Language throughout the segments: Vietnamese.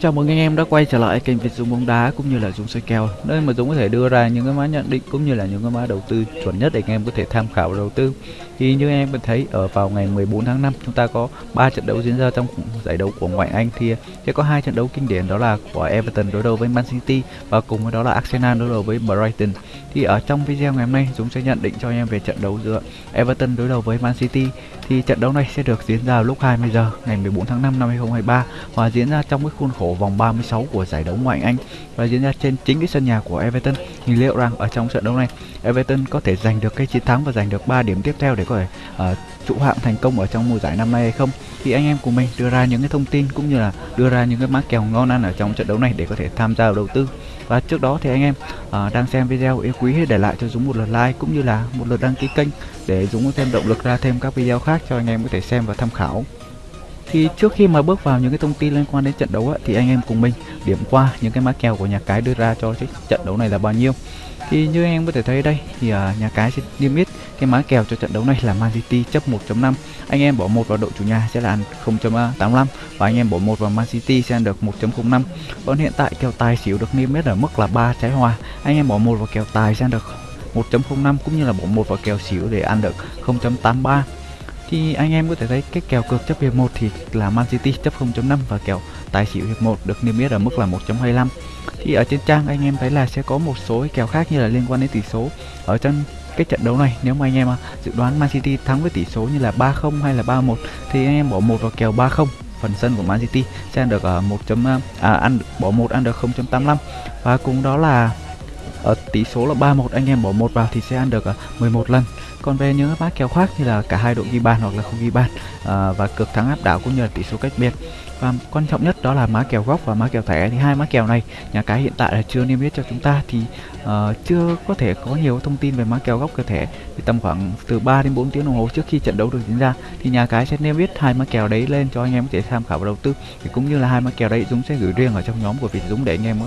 Chào mừng anh em đã quay trở lại kênh Việt Dũng bóng đá cũng như là Dũng soi kèo nơi mà Dũng có thể đưa ra những cái mã nhận định cũng như là những cái mã đầu tư chuẩn nhất để anh em có thể tham khảo đầu tư. Thì như anh em vẫn thấy, ở vào ngày 14 tháng 5 chúng ta có 3 trận đấu diễn ra trong giải đấu của ngoại Anh thì sẽ có hai trận đấu kinh điển, đó là của Everton đối đầu với Man City và cùng với đó là Arsenal đối đầu với Brighton. Thì ở trong video ngày hôm nay chúng sẽ nhận định cho anh em về trận đấu giữa Everton đối đầu với Man City thì trận đấu này sẽ được diễn ra lúc 20 giờ ngày 14 tháng 5 năm 2023 và diễn ra trong cái khuôn khổ vòng 36 của giải đấu ngoại Anh và diễn ra trên chính cái sân nhà của Everton. Thì liệu rằng ở trong trận đấu này Everton có thể giành được cái chiến thắng và giành được 3 điểm tiếp theo để có thể uh, trụ hạng thành công ở trong mùa giải năm nay hay không? Thì anh em của mình đưa ra những cái thông tin cũng như là đưa ra những cái mã kèo ngon ăn ở trong trận đấu này để có thể tham gia đầu tư. Và trước đó thì anh em uh, đang xem video yêu quý hãy để lại cho Dũng một lượt like cũng như là một lượt đăng ký kênh để Dũng có thêm động lực ra thêm các video khác cho anh em có thể xem và tham khảo thì trước khi mà bước vào những cái thông tin liên quan đến trận đấu ấy, thì anh em cùng mình điểm qua những cái mã kèo của nhà cái đưa ra cho cái trận đấu này là bao nhiêu. Thì như anh em có thể thấy đây thì uh, nhà cái sẽ niêm yết cái mã kèo cho trận đấu này là Man City chấp 1.5 anh em bỏ một vào đội chủ nhà sẽ là ăn 0.85 và anh em bỏ một vào Man City sẽ ăn được 1.05 còn hiện tại kèo tài xỉu được niêm yết ở mức là 3 trái hòa. Anh em bỏ một vào kèo tài sẽ ăn được 1.05 cũng như là bỏ một vào kèo xỉu để ăn được 0.83 thì anh em có thể thấy cái kèo cược chấp hiệp 1 thì là Man City chấp 0.5 và kèo tài xỉu hiệp 1 được niêm yết ở mức là 1.25 thì ở trên trang anh em thấy là sẽ có một số cái kèo khác như là liên quan đến tỷ số ở trong cái trận đấu này nếu mà anh em à, dự đoán Man City thắng với tỷ số như là 3-0 hay là 3-1 thì anh em bỏ một vào kèo 3-0 phần sân của Man City sẽ được ở 1. À, à, ăn bỏ một ăn được 0.85 và cùng đó là ở tỷ số là 3-1 anh em bỏ một vào thì sẽ ăn được ờ, 11 lần. Còn về những bác kèo khác như là cả hai đội ghi bàn hoặc là không ghi bàn. À, và cực thắng áp đảo cũng như là tỷ số cách biệt. Và quan trọng nhất đó là má kèo góc và má kèo thẻ. Thì hai má kèo này nhà cái hiện tại là chưa niêm yết cho chúng ta thì uh, chưa có thể có nhiều thông tin về má kèo góc cơ thẻ. Thì tầm khoảng từ 3 đến 4 tiếng đồng hồ trước khi trận đấu được diễn ra thì nhà cái sẽ niêm yết hai má kèo đấy lên cho anh em có thể tham khảo và đầu tư. Thì cũng như là hai má kèo đấy Dũng sẽ gửi riêng ở trong nhóm của Việt Dũng để anh em có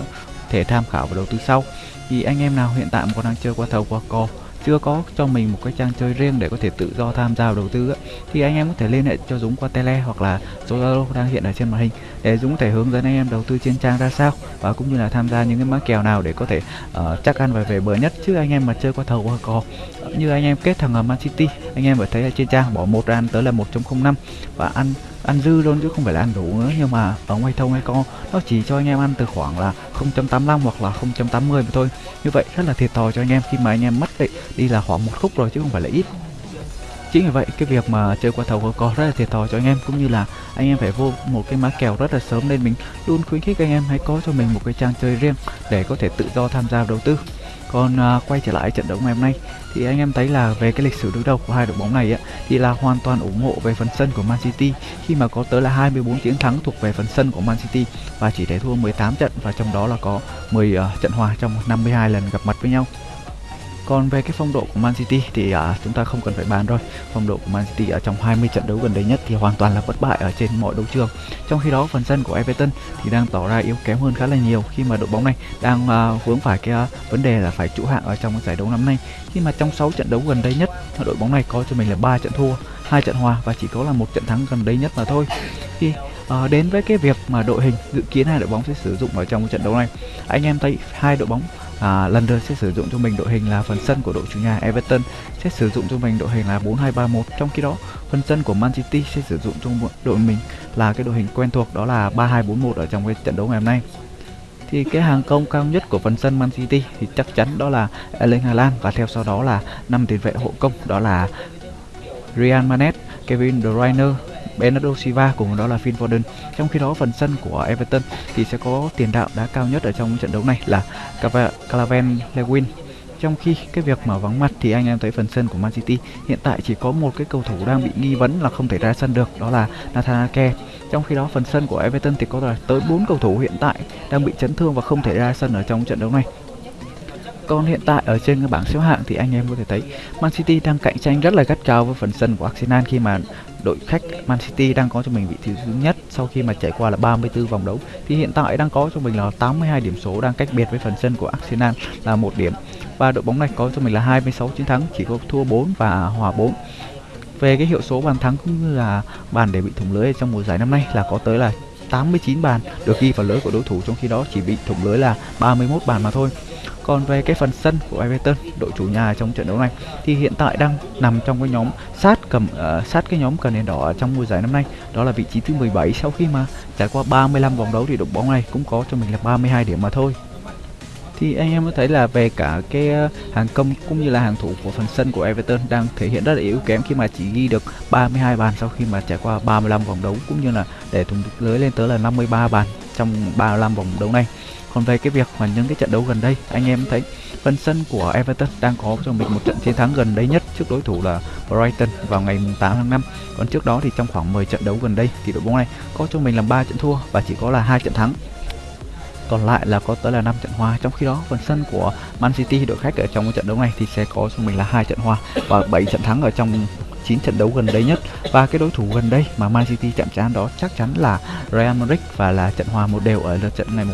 thể tham khảo và đầu tư sau thì anh em nào hiện tại còn đang chơi qua thầu qua cò chưa có cho mình một cái trang chơi riêng để có thể tự do tham gia đầu tư á, thì anh em có thể liên hệ cho Dũng qua tele hoặc là số Zalo đang hiện ở trên màn hình để Dũng có thể hướng dẫn anh em đầu tư trên trang ra sao và cũng như là tham gia những cái mã kèo nào để có thể uh, chắc ăn và về bờ nhất. Chứ anh em mà chơi qua thầu qua cò như anh em kết thằng ở Man City anh em phải thấy ở trên trang bỏ một ăn tới là 1.05 và ăn ăn dư luôn chứ không phải là ăn đủ nữa. Nhưng mà ở ngoài thông hay co nó chỉ cho anh em ăn từ khoảng là 0.85 hoặc là 0.80 mà thôi. Như vậy rất là thiệt thòi cho anh em khi mà anh em mất đi, đi là khoảng một khúc rồi chứ không phải là ít. Chính vì vậy cái việc mà chơi qua thầu có rất là thiệt thòi cho anh em cũng như là anh em phải vô một cái má kèo rất là sớm nên mình luôn khuyến khích anh em hãy có cho mình một cái trang chơi riêng để có thể tự do tham gia đầu tư còn uh, quay trở lại trận đấu ngày hôm nay thì anh em thấy là về cái lịch sử đối đầu của hai đội bóng này á, thì là hoàn toàn ủng hộ về phần sân của Man City khi mà có tới là 24 chiến thắng thuộc về phần sân của Man City và chỉ để thua 18 trận và trong đó là có 10 uh, à, trận hòa trong 52 lần gặp mặt với nhau. Còn về cái phong độ của Man City thì à, chúng ta không cần phải bàn rồi. Phong độ của Man City ở trong 20 trận đấu gần đây nhất thì hoàn toàn là bất bại ở trên mọi đấu trường. Trong khi đó phần sân của Everton thì đang tỏ ra yếu kém hơn khá là nhiều khi mà đội bóng này đang à, vướng phải cái à, vấn đề là phải trụ hạng ở trong giải đấu năm nay. Khi mà trong 6 trận đấu gần đây nhất đội bóng này có cho mình là ba trận thua, hai trận hòa và chỉ có là một trận thắng gần đây nhất mà thôi. Thì à, đến với cái việc mà đội hình dự kiến hai đội bóng sẽ sử dụng ở trong trận đấu này, anh em thấy hai đội bóng à, lần sẽ sử dụng cho mình đội hình là phần sân của đội chủ nhà Everton sẽ sử dụng cho mình đội hình là 4231 trong khi đó phần sân của Man City sẽ sử dụng cho đội mình là cái đội hình quen thuộc đó là 3241 ở trong cái trận đấu ngày hôm nay. Thì cái hàng công cao nhất của phần sân Man City thì chắc chắn đó là Erling Haaland và theo sau đó là năm tiền vệ hộ công đó là Ryan Manet, Kevin De Bruyne, Bernardo Silva cùng đó là Phil Foden. Trong khi đó, phần sân của Everton thì sẽ có tiền đạo đá cao nhất ở trong trận đấu này là Calvin Lewin. Trong khi cái việc mà vắng mặt thì anh em thấy phần sân của Man City hiện tại chỉ có một cái cầu thủ đang bị nghi vấn là không thể ra sân được, đó là Nathan Ake. Trong khi đó, phần sân của Everton thì có tới 4 cầu thủ hiện tại đang bị chấn thương và không thể ra sân ở trong trận đấu này. Còn hiện tại ở trên cái bảng xếp hạng thì anh em có thể thấy Man City đang cạnh tranh rất là gắt gao với phần sân của Arsenal khi mà đội khách Man City đang có cho mình vị trí thứ nhất sau khi mà trải qua là 34 vòng đấu. Thì hiện tại đang có cho mình là 82 điểm số đang cách biệt với phần sân của Arsenal là một điểm. Và đội bóng này có cho mình là 26 chiến thắng, chỉ có thua 4 và hòa 4 về cái hiệu số bàn thắng cũng như là bàn để bị thủng lưới trong mùa giải năm nay là có tới là 89 bàn được ghi vào lưới của đối thủ, trong khi đó chỉ bị thủng lưới là 31 bàn mà thôi. Còn về cái phần sân của Everton, đội chủ nhà trong trận đấu này thì hiện tại đang nằm trong cái nhóm sát cầm uh, sát cái nhóm cần đèn đỏ trong mùa giải năm nay, đó là vị trí thứ 17 sau khi mà trải qua 35 vòng đấu thì đội bóng này cũng có cho mình là 32 điểm mà thôi. Thì anh em có thấy là về cả cái ờ, hàng công cũng như là hàng thủ của phần sân của Everton đang thể hiện rất là yếu kém khi mà chỉ ghi được 32 bàn sau khi mà trải qua 35 vòng đấu cũng như là để thủng lưới lên tới là 53 bàn trong 35 vòng đấu này còn về cái việc mà những cái trận đấu gần đây, anh em thấy phần sân của Everton đang có cho mình một trận chiến thắng gần đây nhất trước đối thủ là Brighton vào ngày 8 tháng 5 còn trước đó thì trong khoảng 10 trận đấu gần đây thì đội bóng này có cho mình là 3 trận thua và chỉ có là hai trận thắng. Còn lại là có tới là 5 trận hòa. Trong khi đó, phần sân của Man City, đội khách ở trong cái trận đấu này thì sẽ có cho mình là hai trận hòa và 7 trận thắng ở trong 9 trận đấu gần đây nhất. Và cái đối thủ gần đây mà Man City chạm trán đó chắc chắn là Real Madrid và là trận hòa một đều ở lượt trận ngày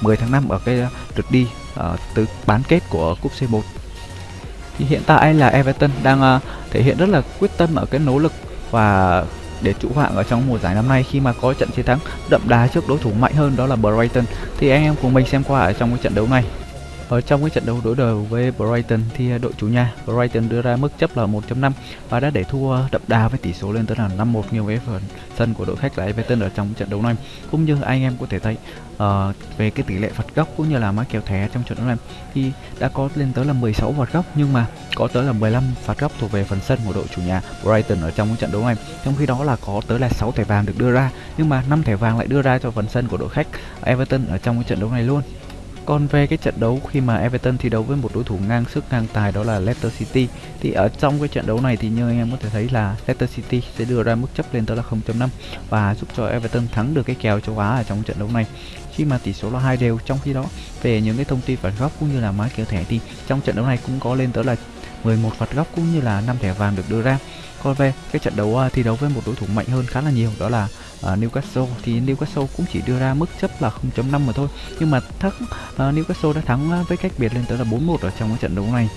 10 tháng 5 ở cái ờ, lượt đi ờ, uh, từ bán kết của cúp C1 thì hiện tại là Everton đang uh, thể hiện rất là quyết tâm ở cái nỗ lực và để trụ hạng ở trong mùa giải năm nay khi mà có trận chiến thắng đậm đà trước đối thủ mạnh hơn đó là Brighton. Thì anh em cùng mình xem qua ở trong cái trận đấu này ở trong cái trận đấu đối đầu với Brighton thì à, đội chủ nhà Brighton đưa ra mức chấp là 1.5 và đã để thua đậm đà với tỷ số lên tới là 5-1 nhiều với phần sân của đội khách là Everton ở trong trận đấu này. Cũng như anh em có thể thấy uh, về cái tỷ lệ phạt góc cũng như là má kèo thẻ trong trận đấu này thì đã có lên tới là 16 phạt góc nhưng mà có tới là 15 phạt góc thuộc về phần sân của đội chủ nhà Brighton ở trong trận đấu này. Trong khi đó là có tới là 6 thẻ vàng được đưa ra nhưng mà 5 thẻ vàng lại đưa ra cho phần sân của đội khách Everton ở trong trận đấu này luôn. Còn về cái trận đấu khi mà Everton thi đấu với một đối thủ ngang sức, ngang tài đó là Leicester City, thì ở trong cái trận đấu này thì như anh em có thể thấy là Leicester City sẽ đưa ra mức chấp lên tới là 0.5 và giúp cho Everton thắng được cái kèo châu Á ở trong trận đấu này. Khi mà tỷ số là hai đều, trong khi đó, về những cái thông tin phạt góc cũng như là mã kèo thẻ thì trong trận đấu này cũng có lên tới là 11 phạt góc cũng như là 5 thẻ vàng được đưa ra. Còn về cái trận đấu à, thi đấu với một đối thủ mạnh hơn khá là nhiều, đó là uh, Newcastle thì Newcastle cũng chỉ đưa ra mức chấp là 0.5 mà thôi. Nhưng mà thắng uh, Newcastle đã thắng với cách biệt lên tới là 4-1 ở trong cái trận đấu này.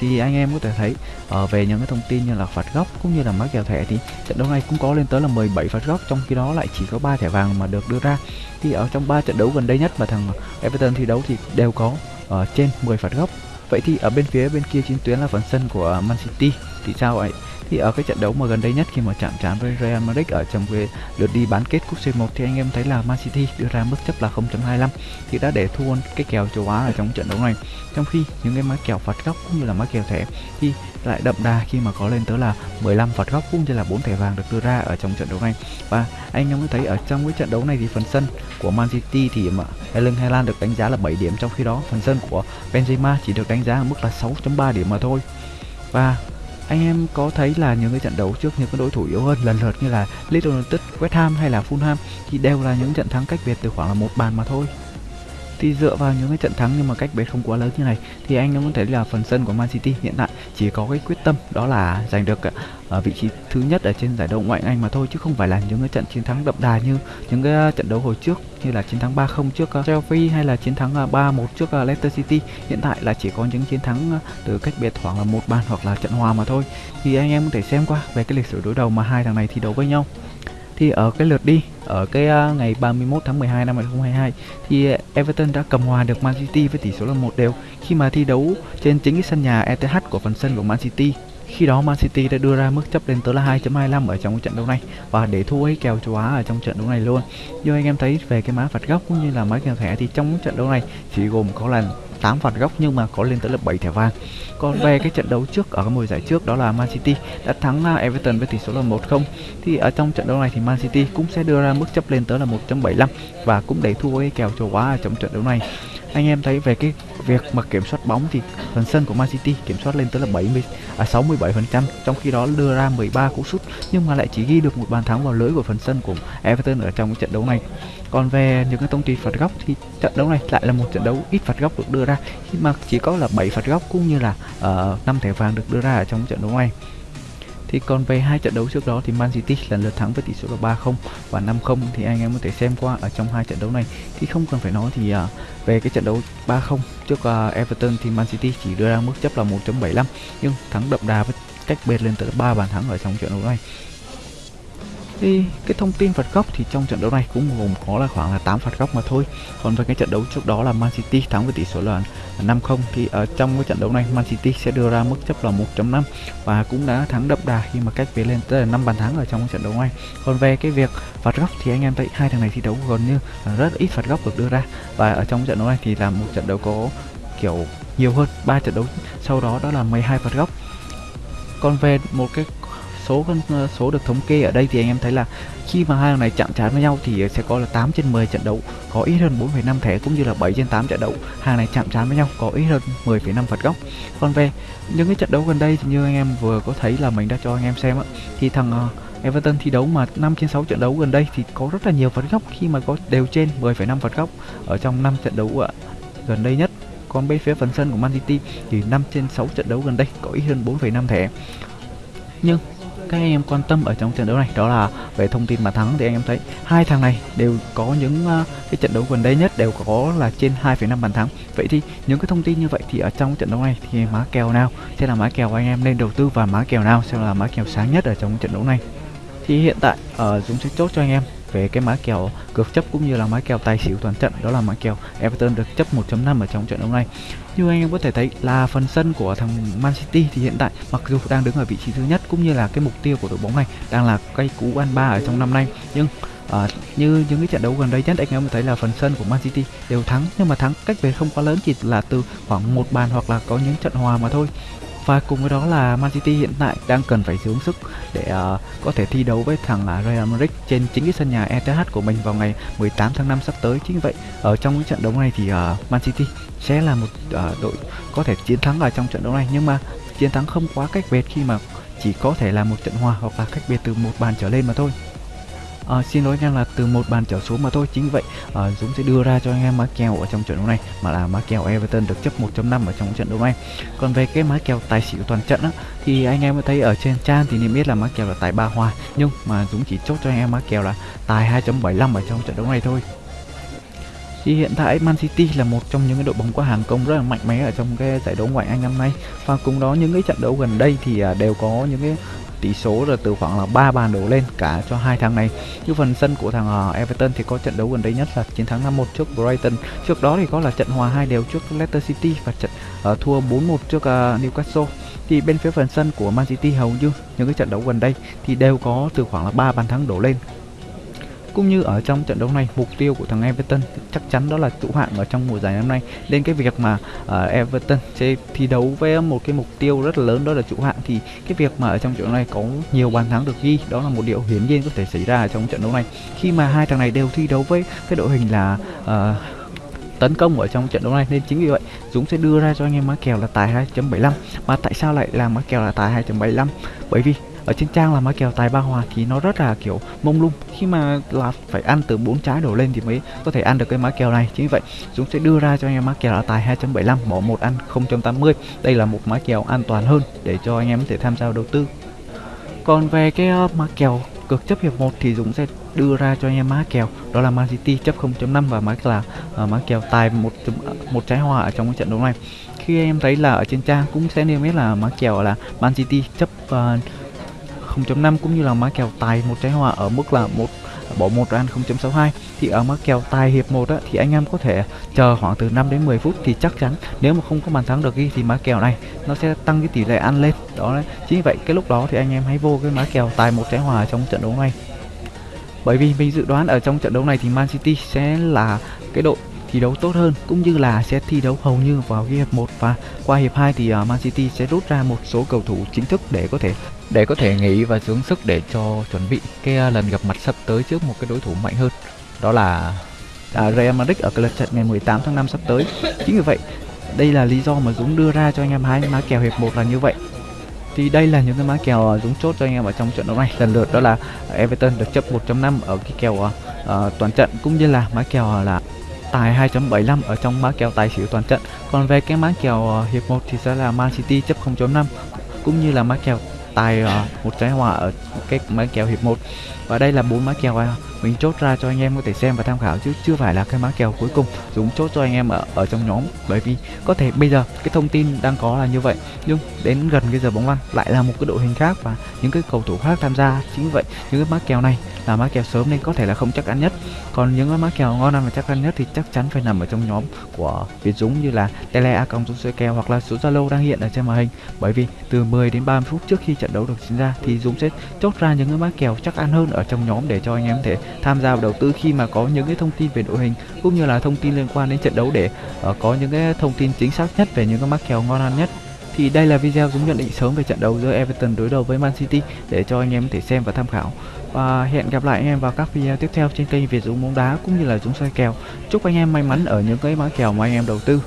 Thì anh em có thể thấy uh, về những cái thông tin như là phạt góc cũng như là mắc kèo thẻ thì trận đấu này cũng có lên tới là 17 phạt góc trong khi đó lại chỉ có 3 thẻ vàng mà được đưa ra. Thì ở trong 3 trận đấu gần đây nhất mà thằng Everton thi đấu thì đều có uh, trên 10 phạt góc. Vậy thì ở bên phía bên kia chiến tuyến là phần sân của Man City thì sao vậy thì ở cái trận đấu mà gần đây nhất khi mà chạm trán với Real Madrid ở trong cái lượt đi bán kết cúp C1 thì anh em thấy là Man City đưa ra mức chấp là 0.25 thì đã để thua cái kèo châu Á ở trong trận đấu này. Trong khi những cái má kèo phạt góc cũng như là má kèo thẻ thì lại đậm đà khi mà có lên tới là 15 phạt góc cũng như là 4 thẻ vàng được đưa ra ở trong trận đấu này. Và anh em có thấy ở trong cái trận đấu này thì phần sân của Man City thì mà Erling Haaland được đánh giá là 7 điểm, trong khi đó phần sân của Benzema chỉ được đánh giá ở mức là 6.3 điểm mà thôi. Và anh em có thấy là những cái trận đấu trước những cái đối thủ yếu hơn lần lượt như là Leeds United, West Ham hay là Fulham thì đều là những trận thắng cách biệt từ khoảng là một bàn mà thôi? Thì dựa vào những cái trận thắng nhưng mà cách biệt không quá lớn như này. Thì anh em có thể là phần sân của Man City hiện tại chỉ có cái quyết tâm đó là giành được ở vị trí thứ nhất ở trên giải đấu ngoại hạng Anh mà thôi, chứ không phải là những cái trận chiến thắng đậm đà như những cái trận đấu hồi trước như là chiến thắng 3-0 trước ờ, Chelsea hay là chiến thắng ờ, 3-1 trước Leicester City. Hiện tại là chỉ có những chiến thắng từ cách biệt khoảng là một bàn hoặc là trận hòa mà thôi. Thì anh em có thể xem qua về cái lịch sử đối đầu mà hai thằng này thi đấu với nhau thì ở cái lượt đi ở cái uh, ngày 31 tháng 12 năm 2022 thì à, Everton đã cầm hòa được Man City với tỷ số là một đều khi mà thi đấu trên chính cái sân nhà ETH của phần sân của Man City. Khi đó Man City đã đưa ra mức chấp lên tới là 2.25 ở trong trận đấu này và để thua ấy kèo châu Á ở trong trận đấu này luôn. Như anh em thấy về cái má phạt góc cũng như là má kèo thẻ thì trong trận đấu này chỉ gồm có lần 8 phạt góc nhưng mà có lên tới là 7 thẻ vàng. Còn về cái trận đấu trước ở mùa giải trước, đó là Man City đã thắng à, Everton với tỷ số là 1-0 thì ở trong trận đấu này thì Man City cũng sẽ đưa ra mức chấp lên tới là 1.75 và cũng để thua cái kèo châu quá ở trong trận đấu này. Anh em thấy về cái việc mà kiểm soát bóng thì phần sân của Man City kiểm soát lên tới là 70 à 67% trong khi đó đưa ra 13 cú sút nhưng mà lại chỉ ghi được một bàn thắng vào lưới của phần sân của Everton ở trong cái trận đấu này. Còn về những cái thông tin phạt góc thì trận đấu này lại là một trận đấu ít phạt góc được đưa ra khi mà chỉ có là 7 phạt góc cũng như là ờ, uh, 5 thẻ vàng được đưa ra ở trong trận đấu này. Thì còn về hai trận đấu trước đó thì Man City lần lượt thắng với tỷ số là 3-0 và 5-0 thì anh em có thể xem qua ở trong hai trận đấu này. Thì không cần phải nói thì uh, về cái trận đấu 3-0 trước uh, Everton thì Man City chỉ đưa ra mức chấp là 1.75 nhưng thắng đậm đà với cách biệt lên tới 3 bàn thắng ở trong trận đấu này thì cái thông tin phạt góc thì trong trận đấu này cũng gồm có là khoảng là 8 phạt góc mà thôi. Còn về cái trận đấu trước đó là Man City thắng với tỷ số là 5-0 thì ở trong cái trận đấu này Man City sẽ đưa ra mức chấp là 1.5 và cũng đã thắng đậm đà khi mà cách về lên tới là 5 bàn thắng ở trong trận đấu này. Còn về cái việc phạt góc thì anh em thấy hai thằng này thi đấu gần như là rất ít phạt góc được đưa ra. Và ở trong trận đấu này thì là một trận đấu có, kiểu, nhiều hơn ba trận đấu. Sau đó đó là 12 phạt góc còn về một cái số ờ, số được thống kê ở đây thì anh em thấy là khi mà hai thằng này chạm trán với nhau thì sẽ có là 8 trên 10 trận đấu có ít hơn 4,5 thẻ cũng như là 7 trên 8 trận đấu. Hàng này chạm trán với nhau có ít hơn 10,5 phạt góc. Còn về những cái trận đấu gần đây thì như anh em vừa có thấy là mình đã cho anh em xem á thì thằng ờ, Everton thi đấu mà 5 trên 6 trận đấu gần đây thì có rất là nhiều phạt góc khi mà có đều trên 10,5 phạt góc ở trong 5 trận đấu ạ. Gần đây nhất còn bên phía phần sân của Man City thì 5 trên 6 trận đấu gần đây có ít hơn 4,5 thẻ. Nhưng các anh em quan tâm ở trong trận đấu này đó là về thông tin mà thắng thì anh em thấy hai thằng này đều có những uh, cái trận đấu gần đây nhất đều có là trên 2,5 bàn thắng. Vậy thì những cái thông tin như vậy thì ở trong trận đấu này thì má kèo nào? Sẽ là má kèo anh em nên đầu tư và má kèo nào sẽ là má kèo sáng nhất ở trong trận đấu này? Thì hiện tại ở uh, Dũng sẽ chốt cho anh em về cái mã kèo cược chấp cũng như là mã kèo tài xỉu toàn trận. Đó là mã kèo Everton được chấp 1.5 ở trong trận đấu này như anh em có thể thấy là phần sân của thằng Man City thì hiện tại mặc dù đang đứng ở vị trí thứ nhất cũng như là cái mục tiêu của đội bóng này đang là cây cú ăn ba ở trong năm nay. Nhưng À, như những cái trận đấu gần đây nhất anh em thấy là phần sân của Man City đều thắng. Nhưng mà thắng cách về không quá lớn chỉ là từ khoảng một bàn hoặc là có những trận hòa mà thôi và cùng với đó là Man City hiện tại đang cần phải dưỡng sức để uh, có thể thi đấu với thằng uh, Real Madrid trên chính cái sân nhà ETH của mình vào ngày 18 tháng 5 sắp tới. Chính vậy ở trong cái trận đấu này thì uh, Man City sẽ là một uh, đội có thể chiến thắng ở trong trận đấu này nhưng mà chiến thắng không quá cách biệt khi mà chỉ có thể là một trận hòa hoặc là cách biệt từ một bàn trở lên mà thôi à, xin lỗi anh là từ một bàn trở xuống mà thôi. Chính vậy à, Dũng sẽ đưa ra cho anh em má kèo ở trong trận đấu này mà là má kèo Everton được chấp 1.5 ở trong trận đấu này. Còn về cái má kèo tài xỉu toàn trận á thì anh em thấy ở trên trang thì niêm biết là má kèo là tài ba hòa nhưng mà Dũng chỉ chốt cho anh em má kèo là tài 2.75 ở trong trận đấu này thôi. Thì hiện tại Man City là một trong những cái đội bóng có hàng công rất là mạnh mẽ ở trong cái giải đấu ngoại Anh năm nay. Và cùng đó những cái trận đấu gần đây thì à, đều có những cái tỷ số là từ khoảng là 3 bàn đổ lên cả cho hai thằng này. Như phần sân của thằng ờ, Everton thì có trận đấu gần đây nhất là chiến thắng 5-1 trước Brighton. Trước đó thì có là trận hòa hai đều trước Leicester City và trận uh, thua 4-1 trước uh, Newcastle. Thì bên phía phần sân của Man City hầu như những cái trận đấu gần đây thì đều có từ khoảng là 3 bàn thắng đổ lên cũng như ở trong trận đấu này mục tiêu của thằng Everton chắc chắn đó là trụ hạng ở trong mùa giải năm nay. Nên cái việc mà uh, Everton sẽ thi đấu với một cái mục tiêu rất là lớn đó là trụ hạng thì cái việc mà ở trong trận đấu này có nhiều bàn thắng được ghi đó là một điều hiển nhiên có thể xảy ra ở trong trận đấu này. Khi mà hai thằng này đều thi đấu với cái đội hình là uh, tấn công ở trong trận đấu này nên chính vì vậy Dũng sẽ đưa ra cho anh em má kèo là tài 2.75 mà tại sao lại là má kèo là tài 2.75 bởi vì ở trên trang là má kèo tài ba hòa thì nó rất là kiểu mông lung. Khi mà là phải ăn từ bốn trái đổ lên thì mới có thể ăn được cái mã kèo này. Chính vì vậy chúng sẽ đưa ra cho anh em mã kèo là tài 2.75 bỏ một ăn 0.80 đây là một mã kèo an toàn hơn để cho anh em có thể tham gia đầu tư. Còn về cái uh, kèo cực chấp hiệp 1 thì Dũng sẽ đưa ra cho anh em mã kèo. Đó là Man City chấp 0.5 và mã là uh, mã kèo tài một một trái hòa ở trong cái trận đấu này. Khi em thấy là ở trên trang cũng sẽ niêm yết là mã kèo là Man City chấp uh, 0.5 cũng như là má kèo tài một trái hòa ở mức là một bỏ một ăn 0.62 thì ở má kèo tài hiệp 1 á, thì anh em có thể chờ khoảng từ 5 đến 10 phút thì chắc chắn nếu mà không có bàn thắng được ghi thì má kèo này nó sẽ tăng cái tỷ lệ ăn lên. Đó đấy. Chính vậy cái lúc đó thì anh em hãy vô cái má kèo tài một trái hòa trong trận đấu này. Bởi vì mình dự đoán ở trong trận đấu này thì Man City sẽ là cái đội thi đấu tốt hơn cũng như là sẽ thi đấu hầu như vào cái hiệp 1 và qua hiệp 2 thì à, Man City sẽ rút ra một số cầu thủ chính thức để có thể để có thể nghỉ và dưỡng sức để cho chuẩn bị cái à, lần gặp mặt sắp tới trước một cái đối thủ mạnh hơn. Đó là à, Real Madrid ở cái lượt trận ngày 18 tháng 5 sắp tới. Chính vì vậy đây là lý do mà Dũng đưa ra cho anh em hai má kèo hiệp 1 là như vậy. Thì đây là những cái má kèo à, Dũng chốt cho anh em ở trong trận đấu này. Lần lượt đó là Everton được chấp 1.5 ở cái kèo uh, toàn trận cũng như là má kèo là tài 2.75 ở trong má kèo tài xỉu toàn trận. Còn về cái má kèo uh, hiệp 1 thì sẽ là Man City chấp 0.5 cũng như là má kèo tài uh, một trái hòa ở cái mã kèo hiệp 1 và đây là bốn mã kèo à, mình chốt ra cho anh em có thể xem và tham khảo chứ chưa phải là cái mã kèo cuối cùng. Dũng chốt cho anh em ở ở trong nhóm bởi vì có thể bây giờ cái thông tin đang có là như vậy. Nhưng đến gần cái giờ bóng lăn lại là một cái đội hình khác và những cái cầu thủ khác tham gia. Chính vì vậy những cái mã kèo này là mã kèo sớm nên có thể là không chắc ăn nhất. Còn những cái mã kèo ngon ăn và chắc ăn nhất thì chắc chắn phải nằm ở trong nhóm của Việt Dũng như là tele a cộng Dũng kèo hoặc là số Zalo đang hiện ở trên màn hình. Bởi vì từ 10 đến 30 phút trước khi trận đấu được diễn ra thì Dũng sẽ chốt ra những cái mã kèo chắc ăn hơn ở trong nhóm để cho anh em thể tham gia vào đầu tư khi mà có những cái thông tin về đội hình cũng như là thông tin liên quan đến trận đấu để uh, có những cái thông tin chính xác nhất về những cái mắc kèo ngon ăn nhất thì đây là video Dũng nhận định sớm về trận đấu giữa Everton đối đầu với Man City để cho anh em thể xem và tham khảo. Và hẹn gặp lại anh em vào các video tiếp theo trên kênh Việt Dũng bóng đá cũng như là Dũng soi kèo. Chúc anh em may mắn ở những cái mã kèo mà anh em đầu tư.